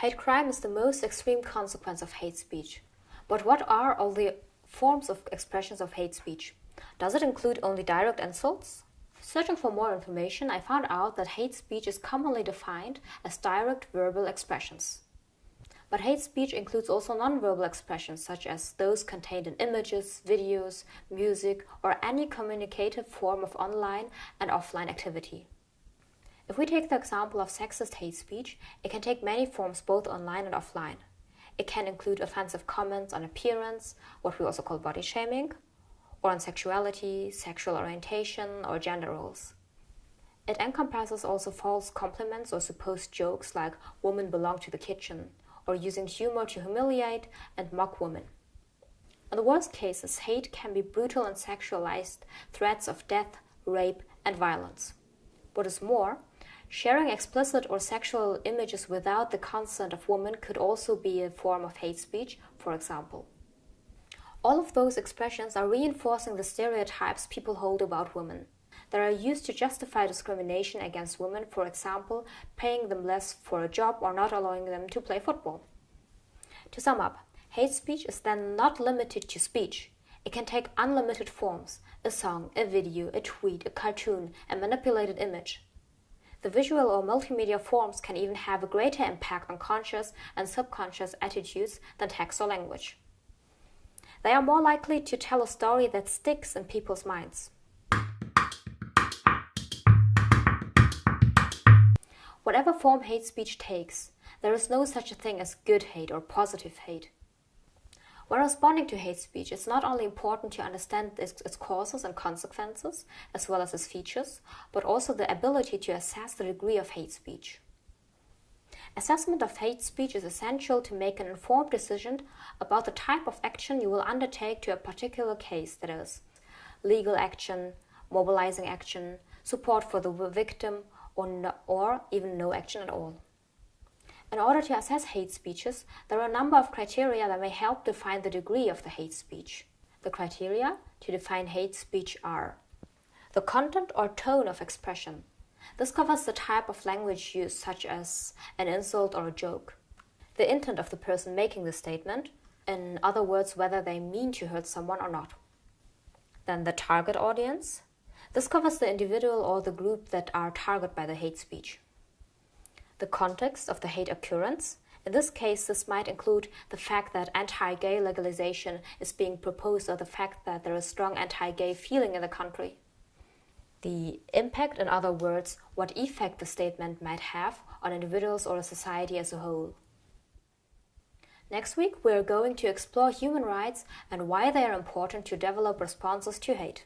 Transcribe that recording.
Hate crime is the most extreme consequence of hate speech. But what are all the forms of expressions of hate speech? Does it include only direct insults? Searching for more information, I found out that hate speech is commonly defined as direct verbal expressions. But hate speech includes also nonverbal expressions such as those contained in images, videos, music, or any communicative form of online and offline activity. If we take the example of sexist hate speech, it can take many forms both online and offline. It can include offensive comments on appearance, what we also call body shaming, or on sexuality, sexual orientation, or gender roles. It encompasses also false compliments or supposed jokes like women belong to the kitchen, or using humor to humiliate and mock women. In the worst cases, hate can be brutal and sexualized threats of death, rape, and violence. What is more, Sharing explicit or sexual images without the consent of women could also be a form of hate speech, for example. All of those expressions are reinforcing the stereotypes people hold about women that are used to justify discrimination against women, for example, paying them less for a job or not allowing them to play football. To sum up, hate speech is then not limited to speech. It can take unlimited forms a song, a video, a tweet, a cartoon, a manipulated image. The visual or multimedia forms can even have a greater impact on conscious and subconscious attitudes than text or language. They are more likely to tell a story that sticks in people's minds. Whatever form hate speech takes, there is no such a thing as good hate or positive hate. When responding to hate speech, it's not only important to understand its, causes and consequences, as well as its features, but also the ability to assess the degree of hate speech. Assessment of hate speech is essential to make an informed decision about the type of action you will undertake to a particular case, that is, legal action, mobilizing action, support for the victim, or, no, or even no action at all. In order to assess hate speeches, there are a number of criteria that may help define the degree of the hate speech. The criteria to define hate speech are the content or tone of expression. This covers the type of language used, such as an insult or a joke. The intent of the person making the statement, in other words, whether they mean to hurt someone or not. Then the target audience. This covers the individual or the group that are targeted by the hate speech the context of the hate occurrence. In this case, this might include the fact that anti-gay legalization is being proposed or the fact that there is strong anti-gay feeling in the country. The impact, in other words, what effect the statement might have on individuals or a society as a whole. Next week, we are going to explore human rights and why they are important to develop responses to hate.